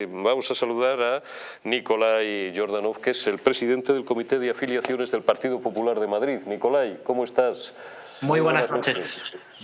Vamos a saludar a Nicolai Jordanov, que es el presidente del Comité de Afiliaciones del Partido Popular de Madrid. Nicolai, ¿cómo estás? Muy buenas, noches.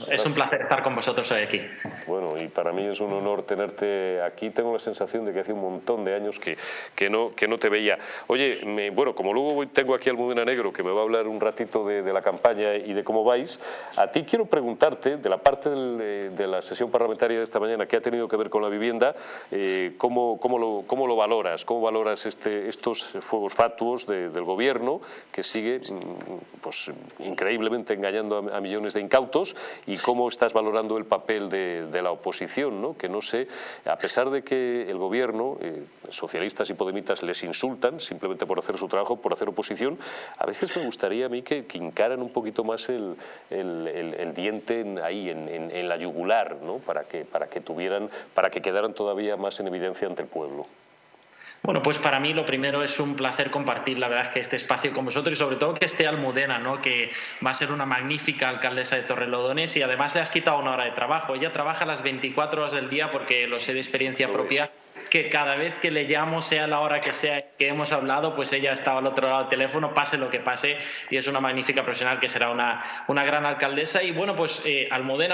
Es un placer estar con vosotros hoy aquí. Bueno, y para mí es un honor tenerte aquí. Tengo la sensación de que hace un montón de años que, que, no, que no te veía. Oye, me, bueno, como luego tengo aquí al Mudena Negro que me va a hablar un ratito de, la campaña y de cómo vais, a ti quiero preguntarte, de la parte de, la sesión parlamentaria de esta mañana que ha tenido que ver con la vivienda, eh, ¿cómo, cómo, lo, ¿cómo, lo, valoras? ¿Cómo valoras este, estos fuegos fatuos del gobierno que sigue mm, pues, increíblemente engañando a, a millones de incautos y cómo estás valorando el papel de, la oposición, ¿no? que no sé, a pesar de que el gobierno, eh, socialistas y podemitas les insultan simplemente por hacer su trabajo, por hacer oposición, a veces me gustaría a mí que, que encaran un poquito más el, diente ahí, en, la yugular, ¿no? para, que, para, que tuvieran, para que quedaran todavía más en evidencia ante el pueblo. Bueno, pues para mí lo primero es un placer compartir, la verdad, es que este espacio con vosotros y sobre todo que esté Almudena, ¿no? que va a ser una magnífica alcaldesa de Torrelodones y además le has quitado una hora de trabajo. Ella trabaja las 24 horas del día porque lo sé de experiencia propia que cada vez que le llamo, sea la hora que sea que hemos hablado, pues ella estaba al otro lado del teléfono, pase lo que pase, y es una magnífica profesional que será una, una gran alcaldesa. Y bueno, pues eh,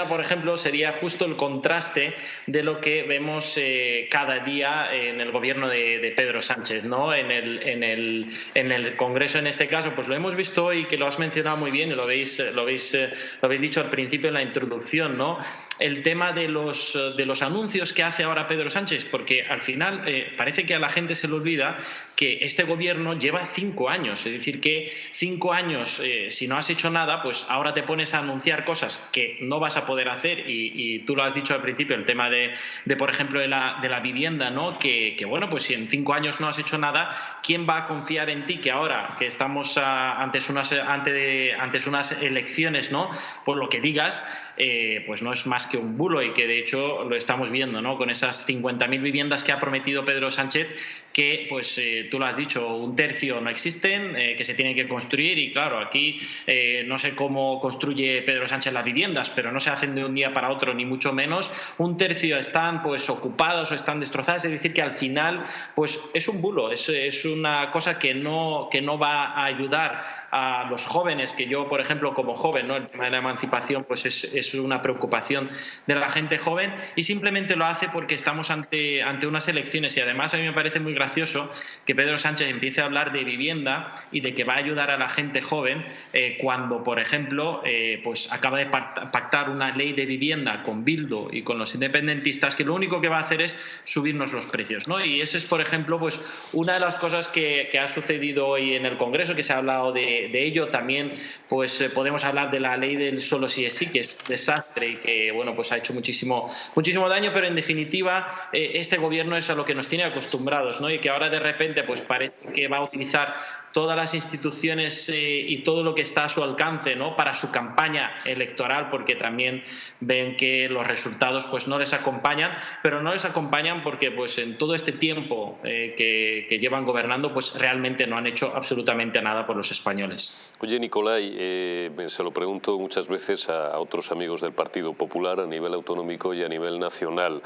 por ejemplo, sería justo el contraste de lo que vemos eh, cada día en el gobierno de, Pedro Sánchez, ¿no? En el, en, el, en el Congreso, en este caso, pues lo hemos visto hoy, que lo has mencionado muy bien y lo habéis, lo habéis, lo habéis dicho al principio en la introducción, ¿no? El tema de los, de los anuncios que hace ahora Pedro Sánchez, porque al final eh, parece que a la gente se le olvida que este gobierno lleva cinco años, es decir, que cinco años, eh, si no has hecho nada, pues ahora te pones a anunciar cosas que no vas a poder hacer y, tú lo has dicho al principio, el tema de, por ejemplo, de la, de la vivienda, ¿no? Que, bueno, pues si en cinco años no has hecho nada, ¿quién va a confiar en ti que ahora que estamos antes, unas, ante antes unas elecciones, ¿no? Por lo que digas, eh, pues no es más un bulo y que de hecho lo estamos viendo, ¿no? Con esas 50.000 viviendas que ha prometido Pedro Sánchez que, pues eh, tú lo has dicho, un tercio no existen, eh, que se tienen que construir y claro, aquí eh, no sé cómo construye Pedro Sánchez las viviendas, pero no se hacen de un día para otro, ni mucho menos. Un tercio están pues ocupados o están destrozadas, es decir, que al final pues es un bulo, es, es una cosa que no, que no va a ayudar a los jóvenes, que yo, por ejemplo, como joven, ¿no? el tema de la emancipación pues es, es una preocupación de la gente joven y simplemente lo hace porque estamos ante, ante unas elecciones y además a mí me parece muy gracioso que Pedro Sánchez empiece a hablar de vivienda y de que va a ayudar a la gente joven eh, cuando, por ejemplo, eh, pues acaba de pactar una ley de vivienda con Bildo y con los independentistas que lo único que va a hacer es subirnos los precios. ¿no? Y eso es, por ejemplo, pues una de las cosas que, ha sucedido hoy en el Congreso, que se ha hablado de, ello. También pues eh, podemos hablar de la ley del solo si es sí, que es un desastre y que bueno, pues ha hecho muchísimo, muchísimo daño, pero en definitiva este gobierno es a lo que nos tiene acostumbrados. ¿no? y que ahora de repente pues parece que va a utilizar todas las instituciones eh, y todo lo que está a su alcance ¿no? para su campaña electoral, porque también ven que los resultados pues, no les acompañan, pero no les acompañan porque pues, en todo este tiempo eh, que, llevan gobernando pues, realmente no han hecho absolutamente nada por los españoles. Oye, Nicolai, eh, se lo pregunto muchas veces a, otros amigos del Partido Popular a nivel autonómico y a nivel nacional.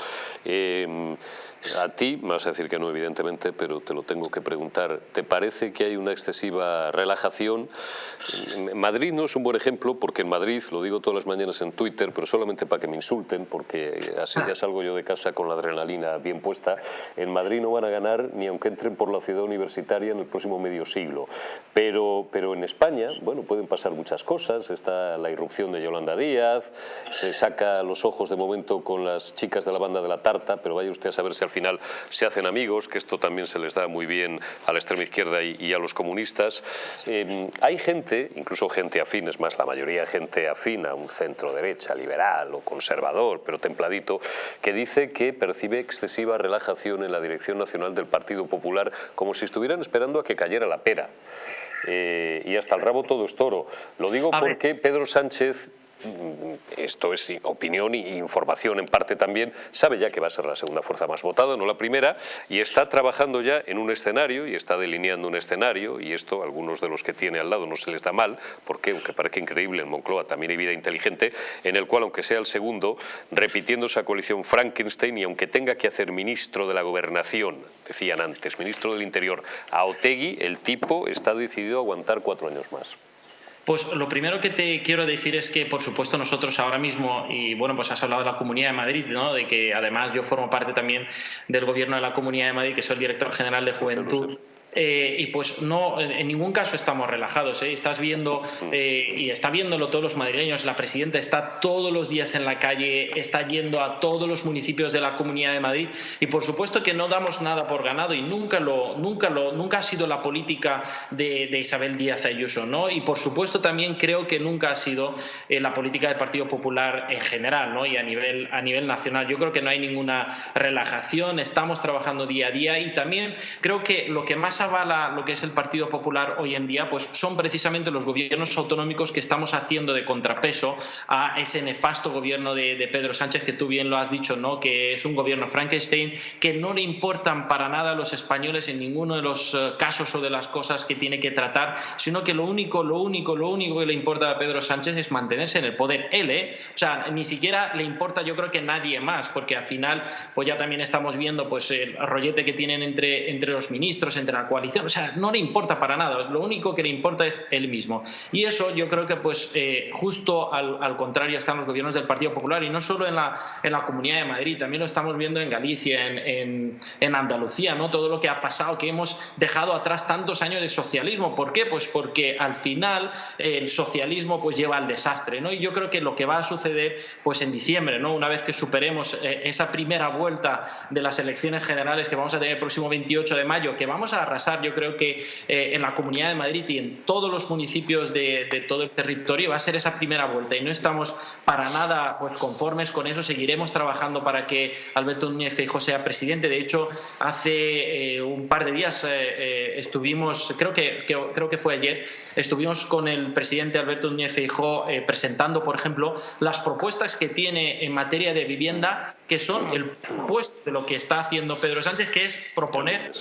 a ti, vas a decir que no, evidentemente, pero te lo tengo que preguntar. ¿Te parece que hay una excesiva relajación. Madrid no es un buen ejemplo porque en Madrid, lo digo todas las mañanas en Twitter, pero solamente para que me insulten, porque así ya salgo yo de casa con la adrenalina bien puesta, en Madrid no van a ganar ni aunque entren por la ciudad universitaria en el próximo medio siglo. Pero, pero en España, bueno, pueden pasar muchas cosas, está la irrupción de Yolanda Díaz, se saca los ojos de momento con las chicas de la banda de la tarta, pero vaya usted a saber si al final se hacen amigos, que esto también se les da muy bien a la extrema izquierda y, y a los comunistas comunistas, eh, hay gente, incluso gente afín, es más, la mayoría gente afín a un centro derecha, liberal o conservador, pero templadito, que dice que percibe excesiva relajación en la dirección nacional del Partido Popular, como si estuvieran esperando a que cayera la pera. Eh, y hasta el rabo todo es toro. Lo digo porque Pedro Sánchez esto es opinión e información en parte también, sabe ya que va a ser la segunda fuerza más votada, no la primera, y está trabajando ya en un escenario y está delineando un escenario, y esto a algunos de los que tiene al lado no se les da mal, porque aunque parezca increíble, en Moncloa también hay vida inteligente, en el cual, aunque sea el segundo, repitiendo esa coalición Frankenstein y aunque tenga que hacer ministro de la gobernación, decían antes, ministro del Interior, a Otegui, el tipo está decidido a aguantar cuatro años más. Pues lo primero que te quiero decir es que, por supuesto, nosotros ahora mismo, y bueno, pues has hablado de la Comunidad de Madrid, ¿no? de que además yo formo parte también del gobierno de la Comunidad de Madrid, que soy el director general de Juventud. Eh, y pues no, en ningún caso estamos relajados. ¿eh? Estás viendo, eh, y está viéndolo todos los madrileños, la presidenta está todos los días en la calle, está yendo a todos los municipios de la Comunidad de Madrid y por supuesto que no damos nada por ganado y nunca, lo, nunca, lo, nunca ha sido la política de, Isabel Díaz Ayuso. ¿no? Y por supuesto también creo que nunca ha sido la política del Partido Popular en general ¿no? y a nivel, a nivel nacional. Yo creo que no hay ninguna relajación, estamos trabajando día a día y también creo que lo que más ha avala lo que es el Partido Popular hoy en día, pues son precisamente los gobiernos autonómicos que estamos haciendo de contrapeso a ese nefasto gobierno de, Pedro Sánchez, que tú bien lo has dicho, ¿no? que es un gobierno Frankenstein, que no le importan para nada a los españoles en ninguno de los eh, casos o de las cosas que tiene que tratar, sino que lo único, lo único, lo único que le importa a Pedro Sánchez es mantenerse en el poder. Él, ¿eh? O sea, ni siquiera le importa yo creo que nadie más, porque al final pues ya también estamos viendo pues el rollete que tienen entre, entre los ministros, entre la o sea, no le importa para nada, lo único que le importa es él mismo. Y eso yo creo que pues eh, justo al, contrario están los gobiernos del Partido Popular y no solo en la, en la Comunidad de Madrid, también lo estamos viendo en Galicia, en, en, Andalucía, ¿no? todo lo que ha pasado, que hemos dejado atrás tantos años de socialismo. ¿Por qué? Pues porque al final el socialismo pues lleva al desastre. ¿no? Y yo creo que lo que va a suceder pues en diciembre, ¿no? una vez que superemos eh, esa primera vuelta de las elecciones generales que vamos a tener el próximo 28 de mayo, que vamos a arrasar yo creo que eh, en la Comunidad de Madrid y en todos los municipios de, todo el territorio va a ser esa primera vuelta y no estamos para nada pues, conformes con eso. Seguiremos trabajando para que Alberto Núñez Feijóo sea presidente. De hecho, hace eh, un par de días eh, estuvimos, creo que, creo que fue ayer, estuvimos con el presidente Alberto Núñez Feijóo presentando, por ejemplo, las propuestas que tiene en materia de vivienda, que son el puesto de lo que está haciendo Pedro Sánchez, que es proponer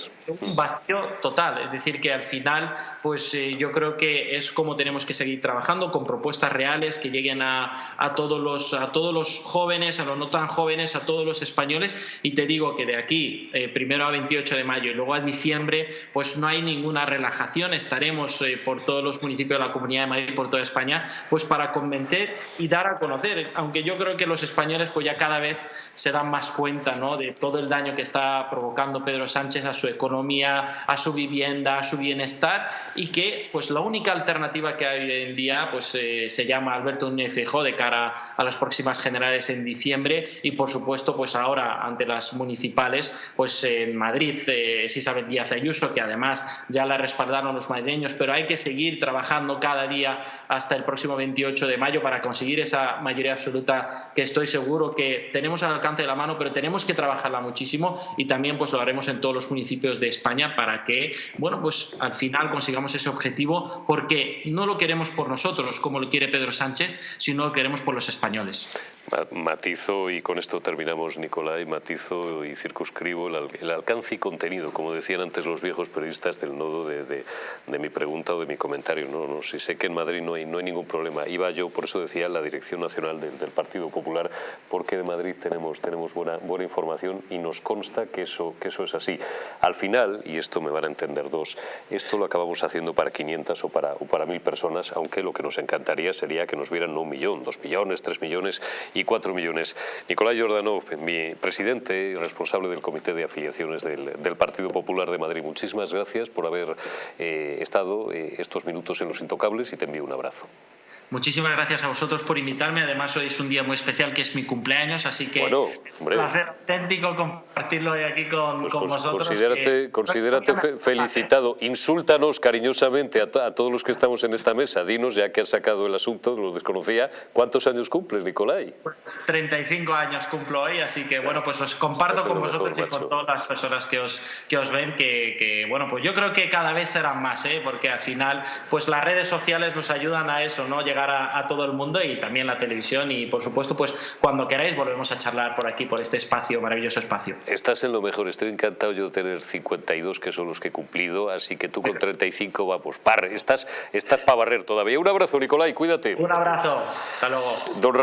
un vacío total. Es decir, que al final, pues eh, yo creo que es como tenemos que seguir trabajando con propuestas reales que lleguen a, a, todos los, a todos los jóvenes, a los no tan jóvenes, a todos los españoles. Y te digo que de aquí, eh, primero a 28 de mayo y luego a diciembre, pues no hay ninguna relajación. Estaremos eh, por todos los municipios de la Comunidad de Madrid, por toda España, pues para convencer y dar a conocer. Aunque yo creo que los españoles, pues ya cada vez se dan más cuenta ¿no? de todo el daño que está provocando Pedro Sánchez a su economía, a su vivienda, a su bienestar y que pues la única alternativa que hay hoy en día pues eh, se llama Alberto Núñez Feijóo de cara a las próximas generales en diciembre y por supuesto pues ahora ante las municipales pues en Madrid eh, es Isabel Díaz Ayuso que además ya la respaldaron los madrileños pero hay que seguir trabajando cada día hasta el próximo 28 de mayo para conseguir esa mayoría absoluta que estoy seguro que tenemos al alcance de la mano pero tenemos que trabajarla muchísimo y también pues lo haremos en todos los municipios de España para que bueno pues al final consigamos ese objetivo porque no lo queremos por nosotros, como lo quiere Pedro Sánchez, sino lo queremos por los españoles. Matizo, y con esto terminamos, Nicolai, matizo y circunscribo el, alcance y contenido, como decían antes los viejos periodistas del nodo de, mi pregunta o de mi comentario. No, no, si sé que en Madrid no hay, no hay ningún problema. Iba yo, por eso decía, la Dirección Nacional del, Partido Popular, porque de Madrid tenemos, tenemos buena, buena información y nos consta que eso, que eso es así. Al final, y esto me van a entender dos, esto lo acabamos haciendo para 500 o para, o para 1.000 personas, aunque lo que nos encantaría sería que nos vieran un millón, dos millones, tres millones y cuatro millones. Nicolás Jordanov, mi presidente y responsable del Comité de Afiliaciones del, Partido Popular de Madrid, muchísimas gracias por haber eh, estado eh, estos minutos en Los Intocables y te envío un abrazo. Muchísimas gracias a vosotros por invitarme. Además, hoy es un día muy especial que es mi cumpleaños, así que bueno, hombre. placer auténtico compartirlo hoy aquí con, pues con vosotros. Considérate, considérate felicitado. Insúltanos cariñosamente a, todos los que estamos en esta mesa. Dinos, ya que has sacado el asunto, lo desconocía, ¿cuántos años cumples, Nicolai? Pues 35 años cumplo hoy, así que bueno, pues los comparto con vosotros y con todas las personas que os, que os ven, que, que, bueno, pues yo creo que cada vez serán más, ¿eh? porque al final, pues las redes sociales nos ayudan a eso, ¿no? Llegar a, todo el mundo y también la televisión y por supuesto pues cuando queráis volvemos a charlar por aquí, por este espacio, maravilloso espacio. Estás en lo mejor, estoy encantado yo de tener 52 que son los que he cumplido, así que tú con 35 vamos, par, estás, estás para barrer todavía. Un abrazo Nicolai, cuídate. Un abrazo, hasta luego. Don